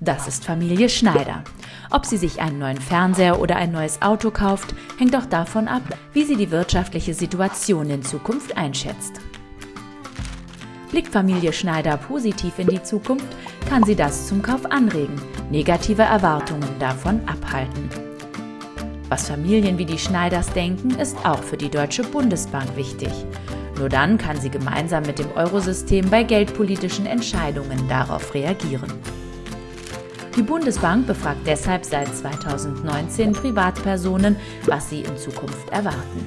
Das ist Familie Schneider. Ob sie sich einen neuen Fernseher oder ein neues Auto kauft, hängt auch davon ab, wie sie die wirtschaftliche Situation in Zukunft einschätzt. Blickt Familie Schneider positiv in die Zukunft, kann sie das zum Kauf anregen, negative Erwartungen davon abhalten. Was Familien wie die Schneiders denken, ist auch für die Deutsche Bundesbank wichtig. Nur dann kann sie gemeinsam mit dem Eurosystem bei geldpolitischen Entscheidungen darauf reagieren. Die Bundesbank befragt deshalb seit 2019 Privatpersonen, was sie in Zukunft erwarten.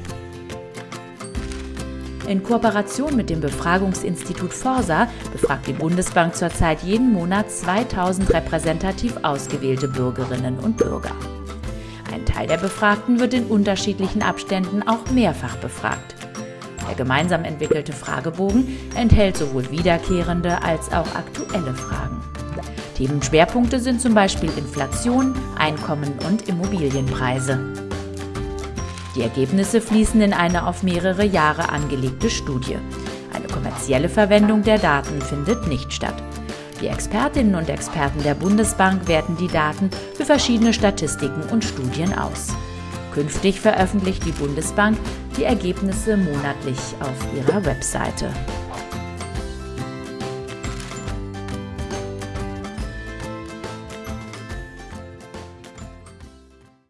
In Kooperation mit dem Befragungsinstitut Forsa befragt die Bundesbank zurzeit jeden Monat 2000 repräsentativ ausgewählte Bürgerinnen und Bürger. Ein Teil der Befragten wird in unterschiedlichen Abständen auch mehrfach befragt. Der gemeinsam entwickelte Fragebogen enthält sowohl wiederkehrende als auch aktuelle Fragen. Themenschwerpunkte sind zum Beispiel Inflation, Einkommen und Immobilienpreise. Die Ergebnisse fließen in eine auf mehrere Jahre angelegte Studie. Eine kommerzielle Verwendung der Daten findet nicht statt. Die Expertinnen und Experten der Bundesbank werten die Daten für verschiedene Statistiken und Studien aus. Künftig veröffentlicht die Bundesbank die Ergebnisse monatlich auf ihrer Webseite.